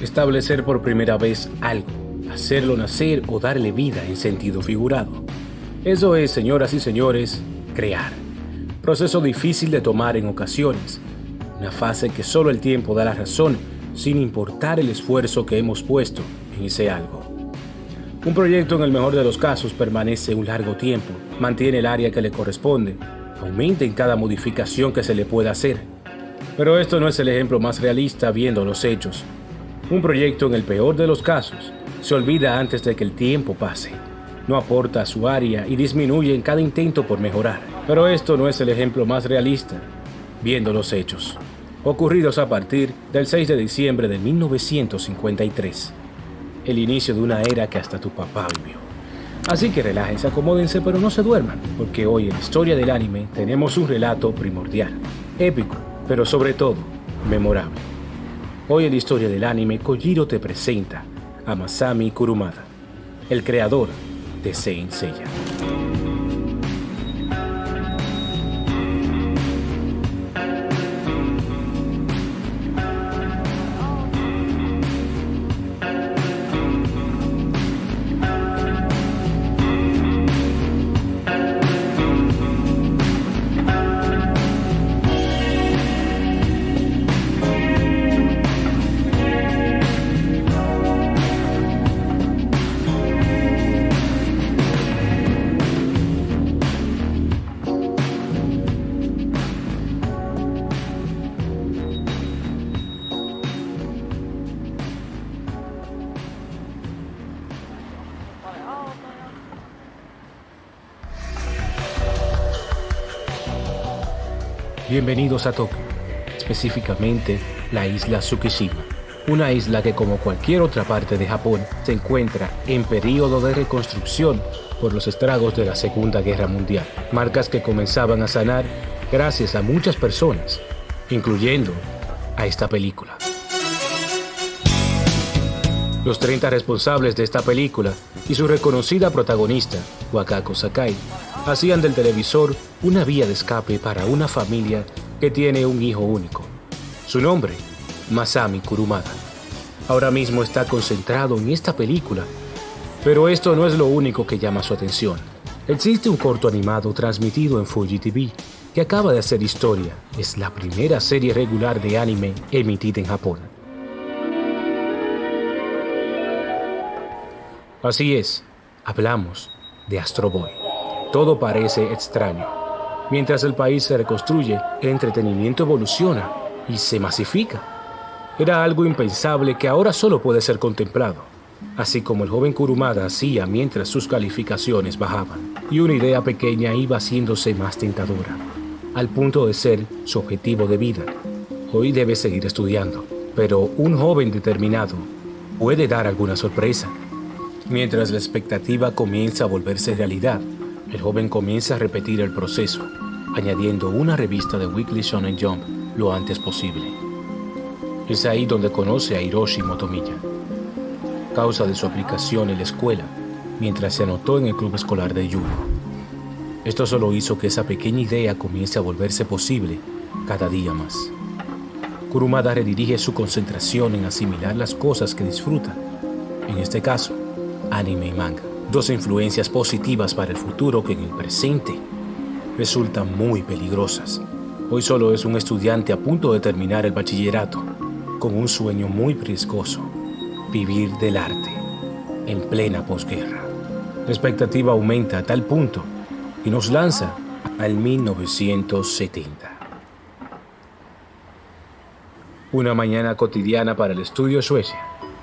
establecer por primera vez algo, hacerlo nacer o darle vida en sentido figurado. Eso es, señoras y señores, crear. Proceso difícil de tomar en ocasiones, una fase que solo el tiempo da la razón sin importar el esfuerzo que hemos puesto en ese algo. Un proyecto en el mejor de los casos permanece un largo tiempo, mantiene el área que le corresponde, aumenta en cada modificación que se le pueda hacer. Pero esto no es el ejemplo más realista viendo los hechos. Un proyecto en el peor de los casos se olvida antes de que el tiempo pase. No aporta a su área y disminuye en cada intento por mejorar. Pero esto no es el ejemplo más realista viendo los hechos, ocurridos a partir del 6 de diciembre de 1953, el inicio de una era que hasta tu papá vivió. Así que relájense, acomódense, pero no se duerman, porque hoy en la historia del anime tenemos un relato primordial, épico, pero sobre todo, memorable. Hoy en la historia del anime, Kojiro te presenta a Masami Kurumada, el creador de Saint Seiya. Bienvenidos a Tokio, específicamente la isla Tsukishima, una isla que como cualquier otra parte de Japón se encuentra en periodo de reconstrucción por los estragos de la Segunda Guerra Mundial, marcas que comenzaban a sanar gracias a muchas personas, incluyendo a esta película. Los 30 responsables de esta película y su reconocida protagonista, Wakako Sakai, hacían del televisor una vía de escape para una familia que tiene un hijo único. Su nombre, Masami Kurumada. Ahora mismo está concentrado en esta película, pero esto no es lo único que llama su atención. Existe un corto animado transmitido en Fuji TV que acaba de hacer historia. Es la primera serie regular de anime emitida en Japón. Así es, hablamos de Astro Boy. Todo parece extraño. Mientras el país se reconstruye, el entretenimiento evoluciona y se masifica. Era algo impensable que ahora solo puede ser contemplado, así como el joven Kurumada hacía mientras sus calificaciones bajaban, y una idea pequeña iba haciéndose más tentadora, al punto de ser su objetivo de vida. Hoy debe seguir estudiando, pero un joven determinado puede dar alguna sorpresa. Mientras la expectativa comienza a volverse realidad, el joven comienza a repetir el proceso, añadiendo una revista de Weekly Shonen Jump lo antes posible. Es ahí donde conoce a Hiroshi Motomiya, causa de su aplicación en la escuela, mientras se anotó en el club escolar de Yuno. Esto solo hizo que esa pequeña idea comience a volverse posible cada día más. Kurumada redirige su concentración en asimilar las cosas que disfruta, en este caso, anime y manga dos influencias positivas para el futuro que en el presente resultan muy peligrosas. Hoy solo es un estudiante a punto de terminar el bachillerato, con un sueño muy riesgoso, vivir del arte, en plena posguerra. La expectativa aumenta a tal punto y nos lanza al 1970. Una mañana cotidiana para el estudio Suecia.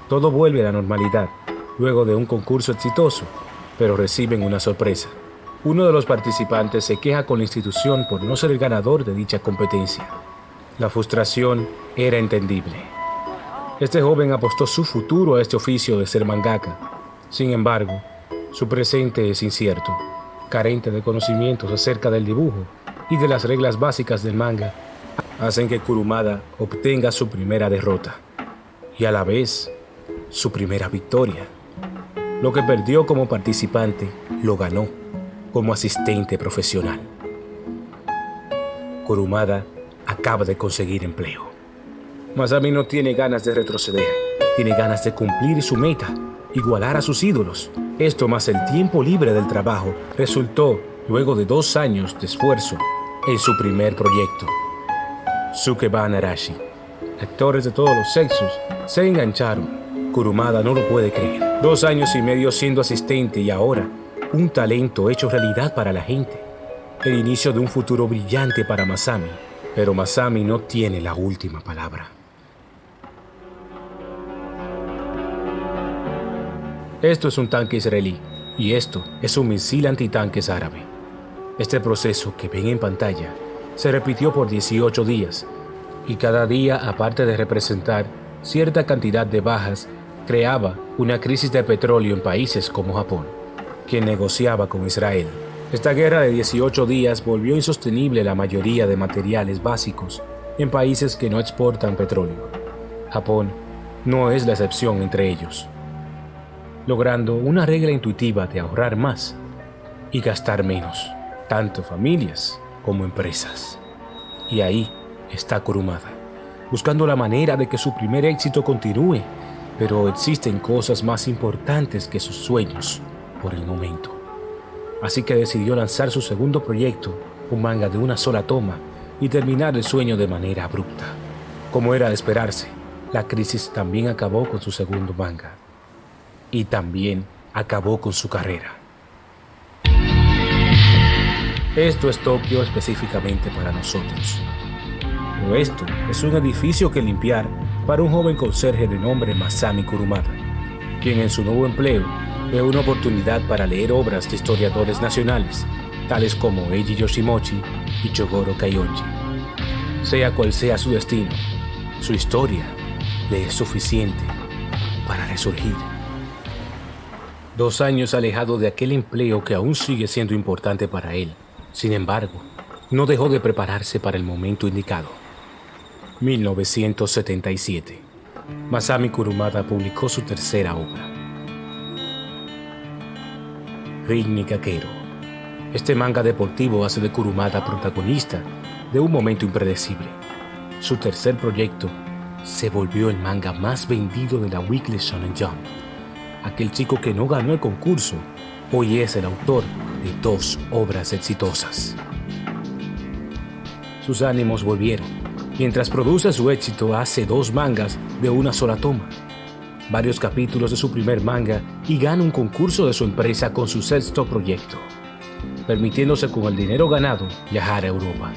Todo vuelve a la normalidad luego de un concurso exitoso, pero reciben una sorpresa. Uno de los participantes se queja con la institución por no ser el ganador de dicha competencia. La frustración era entendible. Este joven apostó su futuro a este oficio de ser mangaka. Sin embargo, su presente es incierto, carente de conocimientos acerca del dibujo y de las reglas básicas del manga, hacen que Kurumada obtenga su primera derrota y a la vez su primera victoria. Lo que perdió como participante, lo ganó como asistente profesional. Kurumada acaba de conseguir empleo. Masami no tiene ganas de retroceder. tiene ganas de cumplir su meta, igualar a sus ídolos. Esto más el tiempo libre del trabajo resultó, luego de dos años de esfuerzo, en su primer proyecto. Sukeba Narashi. Actores de todos los sexos se engancharon. Kurumada no lo puede creer. Dos años y medio siendo asistente y ahora un talento hecho realidad para la gente. El inicio de un futuro brillante para Masami. Pero Masami no tiene la última palabra. Esto es un tanque israelí y esto es un misil antitanques árabe. Este proceso que ven en pantalla se repitió por 18 días y cada día, aparte de representar cierta cantidad de bajas, creaba una crisis de petróleo en países como Japón, quien negociaba con Israel. Esta guerra de 18 días volvió insostenible la mayoría de materiales básicos en países que no exportan petróleo. Japón no es la excepción entre ellos logrando una regla intuitiva de ahorrar más y gastar menos, tanto familias como empresas. Y ahí está Kurumada, buscando la manera de que su primer éxito continúe, pero existen cosas más importantes que sus sueños por el momento. Así que decidió lanzar su segundo proyecto, un manga de una sola toma, y terminar el sueño de manera abrupta. Como era de esperarse, la crisis también acabó con su segundo manga, y también acabó con su carrera. Esto es Tokio específicamente para nosotros. Pero esto es un edificio que limpiar para un joven conserje de nombre Masami Kurumada, quien en su nuevo empleo ve una oportunidad para leer obras de historiadores nacionales, tales como Eiji Yoshimochi y Chogoro Kaionji. Sea cual sea su destino, su historia le es suficiente para resurgir. Dos años alejado de aquel empleo que aún sigue siendo importante para él. Sin embargo, no dejó de prepararse para el momento indicado. 1977. Masami Kurumada publicó su tercera obra. Ring Kakero. Este manga deportivo hace de Kurumada protagonista de un momento impredecible. Su tercer proyecto se volvió el manga más vendido de la Weekly Shonen Jump aquel chico que no ganó el concurso, hoy es el autor de dos obras exitosas. Sus ánimos volvieron. Mientras produce su éxito, hace dos mangas de una sola toma, varios capítulos de su primer manga y gana un concurso de su empresa con su sexto proyecto, permitiéndose con el dinero ganado viajar a Europa.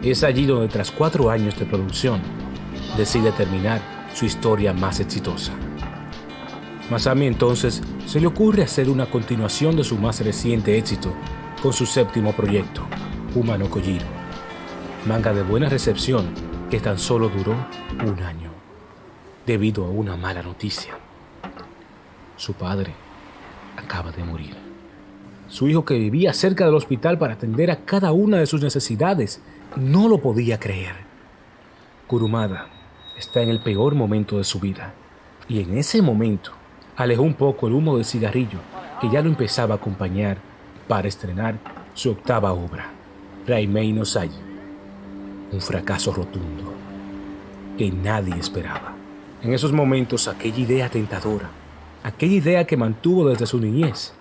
Es allí donde tras cuatro años de producción decide terminar su historia más exitosa. Masami entonces se le ocurre hacer una continuación de su más reciente éxito con su séptimo proyecto, Humano Kojiro, manga de buena recepción que tan solo duró un año, debido a una mala noticia. Su padre acaba de morir. Su hijo que vivía cerca del hospital para atender a cada una de sus necesidades no lo podía creer. Kurumada está en el peor momento de su vida y en ese momento alejó un poco el humo del cigarrillo que ya lo empezaba a acompañar para estrenar su octava obra, Raimei no un fracaso rotundo que nadie esperaba. En esos momentos aquella idea tentadora, aquella idea que mantuvo desde su niñez,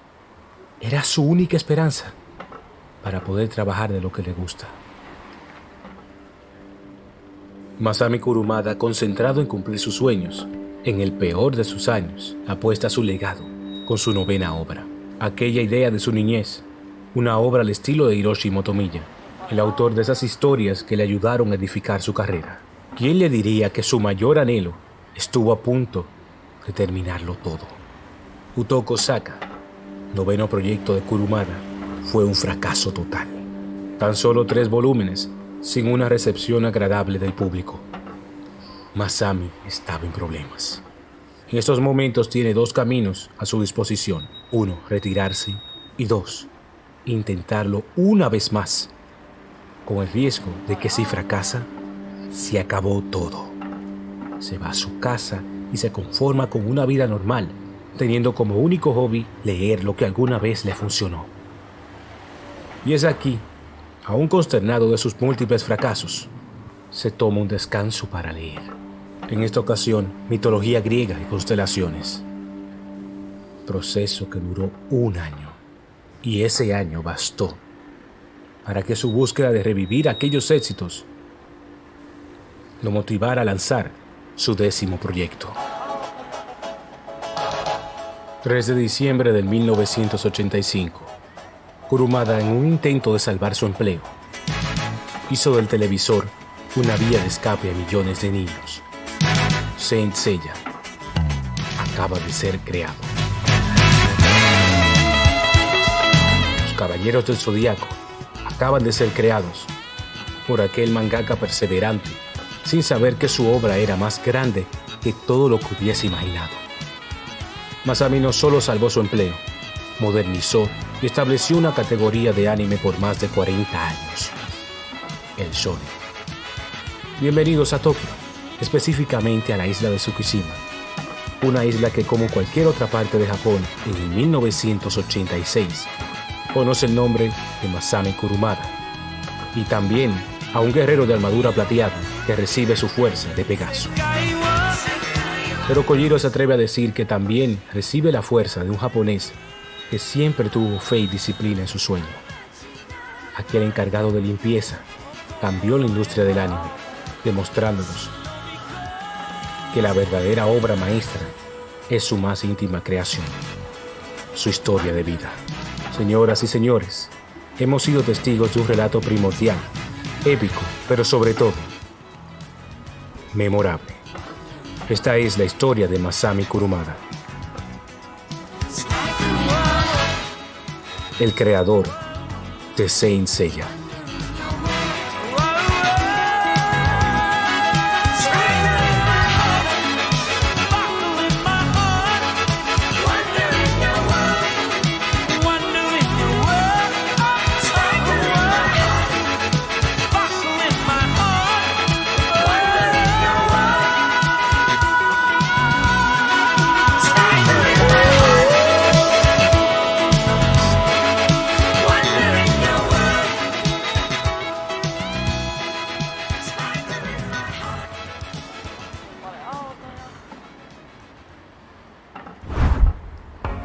era su única esperanza para poder trabajar de lo que le gusta. Masami Kurumada, concentrado en cumplir sus sueños, en el peor de sus años, apuesta su legado con su novena obra, aquella idea de su niñez, una obra al estilo de Hiroshi Motomiya, el autor de esas historias que le ayudaron a edificar su carrera. ¿Quién le diría que su mayor anhelo estuvo a punto de terminarlo todo? Utoko Saka, noveno proyecto de Kurumada, fue un fracaso total. Tan solo tres volúmenes, sin una recepción agradable del público. Masami estaba en problemas. En estos momentos tiene dos caminos a su disposición. Uno, retirarse. Y dos, intentarlo una vez más, con el riesgo de que si fracasa, se acabó todo. Se va a su casa y se conforma con una vida normal, teniendo como único hobby leer lo que alguna vez le funcionó. Y es aquí, aún consternado de sus múltiples fracasos, se toma un descanso para leer En esta ocasión, mitología griega y constelaciones. Proceso que duró un año. Y ese año bastó para que su búsqueda de revivir aquellos éxitos lo motivara a lanzar su décimo proyecto. 3 de diciembre de 1985. Kurumada, en un intento de salvar su empleo, hizo del televisor una vía de escape a millones de niños. Saint Seiya acaba de ser creado. Los Caballeros del Zodíaco acaban de ser creados por aquel mangaka perseverante, sin saber que su obra era más grande que todo lo que hubiese imaginado. Masami no solo salvó su empleo, modernizó y estableció una categoría de anime por más de 40 años, el shonen. Bienvenidos a Tokio, específicamente a la isla de Tsukishima, una isla que como cualquier otra parte de Japón en el 1986 conoce el nombre de Masami Kurumada y también a un guerrero de armadura plateada que recibe su fuerza de Pegaso. Pero Kojiro se atreve a decir que también recibe la fuerza de un japonés que siempre tuvo fe y disciplina en su sueño. Aquel encargado de limpieza cambió la industria del anime, demostrándonos que la verdadera obra maestra es su más íntima creación, su historia de vida. Señoras y señores, hemos sido testigos de un relato primordial, épico, pero sobre todo, memorable. Esta es la historia de Masami Kurumada. El creador de Saint Seiya.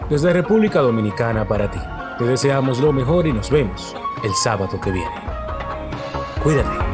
Desde República Dominicana para ti, te deseamos lo mejor y nos vemos el sábado que viene. Cuídate.